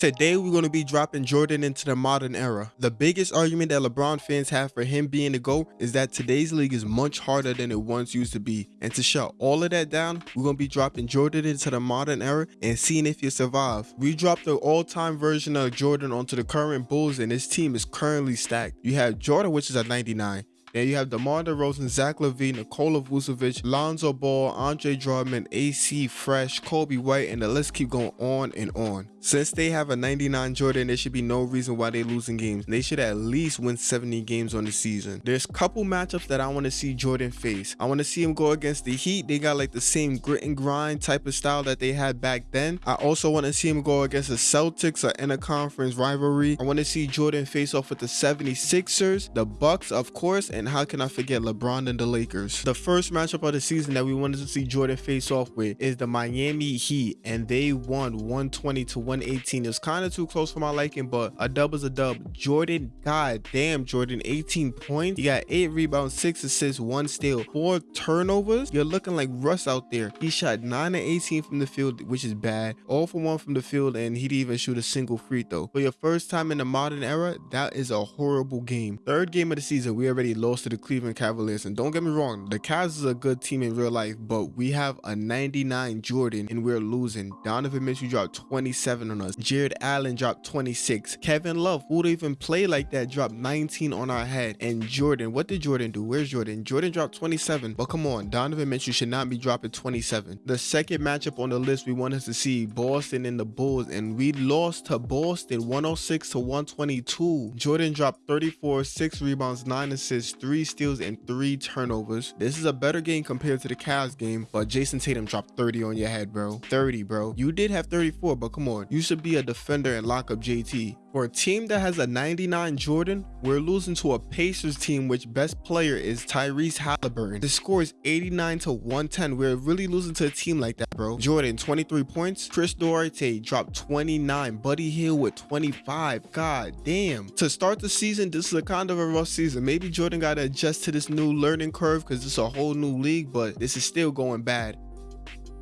Today, we're going to be dropping Jordan into the modern era. The biggest argument that LeBron fans have for him being the GOAT is that today's league is much harder than it once used to be. And to shut all of that down, we're going to be dropping Jordan into the modern era and seeing if you survive. We dropped the all-time version of Jordan onto the current Bulls and his team is currently stacked. You have Jordan, which is at 99. Then you have DeMar DeRozan, Zach LaVine, Nikola Vucevic, Lonzo Ball, Andre Drummond, AC Fresh, Coby White, and the list keep going on and on. Since they have a 99 Jordan, there should be no reason why they're losing games. They should at least win 70 games on the season. There's a couple matchups that I want to see Jordan face. I want to see him go against the Heat. They got like the same grit and grind type of style that they had back then. I also want to see him go against the Celtics or in a conference rivalry. I want to see Jordan face off with the 76ers, the Bucks, of course, and how can I forget LeBron and the Lakers? The first matchup of the season that we wanted to see Jordan face off with is the Miami Heat, and they won 120 to 118. It was kind of too close for my liking, but a dub is a dub. Jordan, god damn, Jordan, 18 points. He got 8 rebounds, 6 assists, 1 steal, 4 turnovers. You're looking like Russ out there. He shot 9 and 18 from the field, which is bad. All for 1 from the field, and he didn't even shoot a single free throw. For your first time in the modern era, that is a horrible game. Third game of the season, we already lost to the Cleveland Cavaliers. And don't get me wrong, the Cavs is a good team in real life, but we have a 99 Jordan and we're losing. Donovan Mitchell dropped 27 27 on us. Jarrett Allen dropped 26. Kevin Love, who would even play like that, dropped 19 on our head. And Jordan, what did Jordan do? Where's Jordan? Jordan dropped 27. But come on, Donovan Mitchell should not be dropping 27. The second matchup on the list we wanted to see Boston and the Bulls, and we lost to Boston 106 to 122. Jordan dropped 34, 6 rebounds, 9 assists, 3 steals, and 3 turnovers. This is a better game compared to the Cavs game, but Jayson Tatum dropped 30 on your head, bro. 30, bro. You did have 34, but come on you should be a defender and lock up JT. For a team that has a 99 Jordan, we're losing to a Pacers team which best player is Tyrese Halliburton. The score is 89 to 110. We're really losing to a team like that, bro. Jordan, 23 points. Chris Duarte dropped 29. Buddy Hield with 25. God damn. To start the season, this is a kind of a rough season. Maybe Jordan got to adjust to this new learning curve because it's a whole new league, but this is still going bad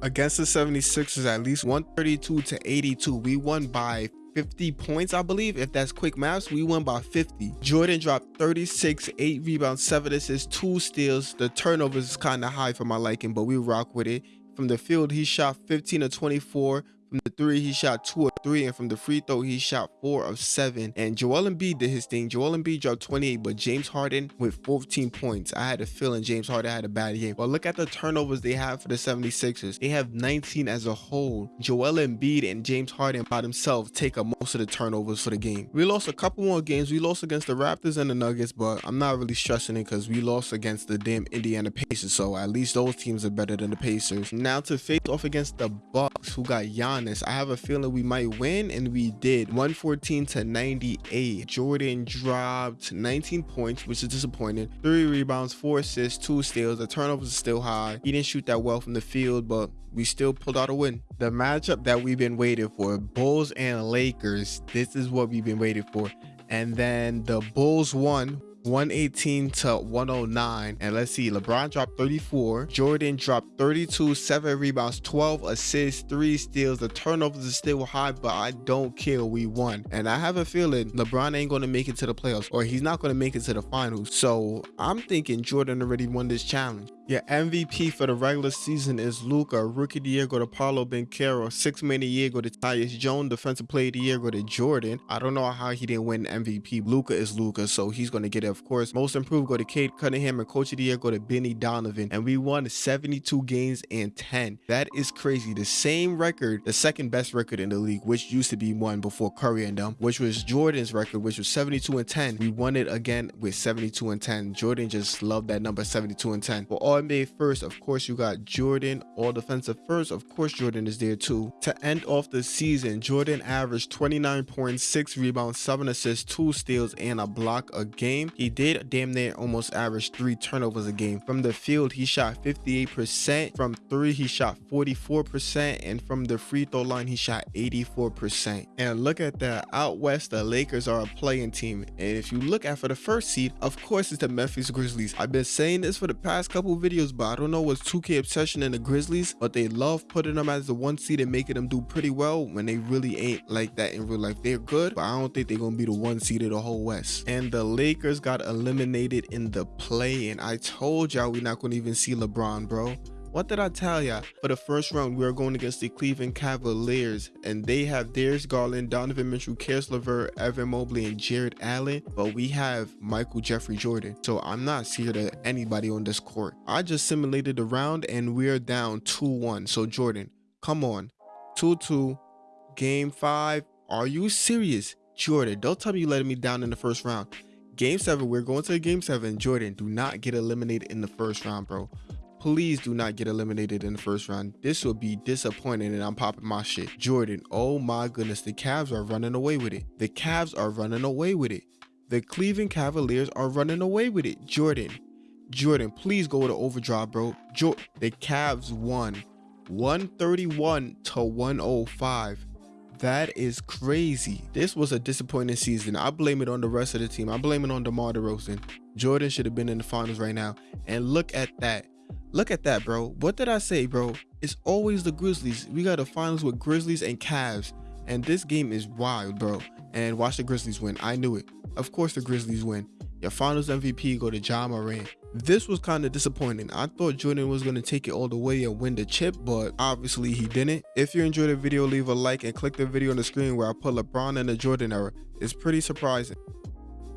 against the 76ers at least 132 to 82. We won by 50 points, I believe. If that's quick maths, we won by 50. Jordan dropped 36, 8 rebounds, 7 assists, 2 steals. The turnovers is kind of high for my liking, but we rock with it. From the field, he shot 15 to 24, from the three, he shot two of three, and from the free throw, he shot four of seven. And Joel Embiid did his thing. Joel Embiid dropped 28, but James Harden with 14 points. I had a feeling James Harden had a bad game. But look at the turnovers they have for the 76ers. They have 19 as a whole. Joel Embiid and James Harden by themselves take up most of the turnovers for the game. We lost a couple more games. We lost against the Raptors and the Nuggets, but I'm not really stressing it because we lost against the damn Indiana Pacers. So at least those teams are better than the Pacers. Now to face off against the Bucks, who got Giannis. I have a feeling we might win, and we did. 114 to 98. Jordan dropped 19 points, which is disappointing. Three rebounds, four assists, two steals. The turnovers are still high. He didn't shoot that well from the field, but we still pulled out a win. The matchup that we've been waiting for, Bulls and Lakers. This is what we've been waiting for. And then the Bulls won 118 to 109. And let's see, LeBron dropped 34. Jordan dropped 32, 7 rebounds, 12 assists, 3 steals. The turnovers are still high, but I don't care. We won. And I have a feeling LeBron ain't going to make it to the playoffs or he's not going to make it to the finals. So I'm thinking Jordan already won this challenge. Your MVP for the regular season is Luka. Rookie of the year go to Paolo Banchero. Six man of the year go to Tyus Jones. Defensive player of the year go to Jordan. I don't know how he didn't win MVP. Luka is Luka, so he's going to get it, of course. Most improved go to Cade Cunningham. And coach of the year go to Benny Donovan. And we won 72 games and 10. That is crazy. The same record, the second best record in the league, which used to be one before Curry and them, which was Jordan's record, which was 72 and 10. We won it again with 72 and 10. Jordan just loved that number 72 and 10. For all all NBA first, of course, you got Jordan. All defensive first, of course, Jordan is there too. To end off the season, Jordan averaged 29.6 rebounds, 7 assists, 2 steals, and a block a game. He did damn near almost average 3 turnovers a game. From the field, he shot 58%. From 3, he shot 44%. And from the free throw line, he shot 84%. And look at that. Out west, the Lakers are a play-in team. And if you look at for the first seed, of course, it's the Memphis Grizzlies. I've been saying this for the past couple videos, but I don't know what's 2K obsession in the Grizzlies, but they love putting them as the one seed and making them do pretty well when they really ain't like that in real life. They're good, but I don't think they're gonna be the one seed of the whole West. And the Lakers got eliminated in the play, and I told y'all we're not gonna even see LeBron, bro. What did I tell ya? For the first round, we are going against the Cleveland Cavaliers, and they have Darius Garland, Donovan Mitchell, Caris LeVert, Evan Mobley, and Jarrett Allen, but we have Michael Jeffrey Jordan. So I'm not scared of anybody on this court. I just simulated the round, and we're down 2-1. So Jordan, come on. 2-2, game 5. Are you serious? Jordan, don't tell me you letting me down in the first round. Game 7, we're going to game 7. Jordan, do not get eliminated in the first round, bro please do not get eliminated in the first round. This will be disappointing and I'm popping my shit. Jordan, oh my goodness, the Cavs are running away with it. The Cavs are running away with it. The Cleveland Cavaliers are running away with it. Jordan, Jordan, please go to overdrive, bro. Jo the Cavs won 131 to 105. That is crazy. This was a disappointing season. I blame it on the rest of the team. I blame it on DeMar DeRozan. Jordan should have been in the finals right now. And look at that. Look at that, bro. What did I say, bro? It's always the Grizzlies. We got the finals with Grizzlies and Cavs. And this game is wild, bro. And watch the Grizzlies win. I knew it. Of course the Grizzlies win. Your finals MVP go to Ja Morant. This was kind of disappointing. I thought Jordan was going to take it all the way and win the chip, but obviously he didn't. If you enjoyed the video, leave a like and click the video on the screen where I put LeBron in the Jordan era. It's pretty surprising.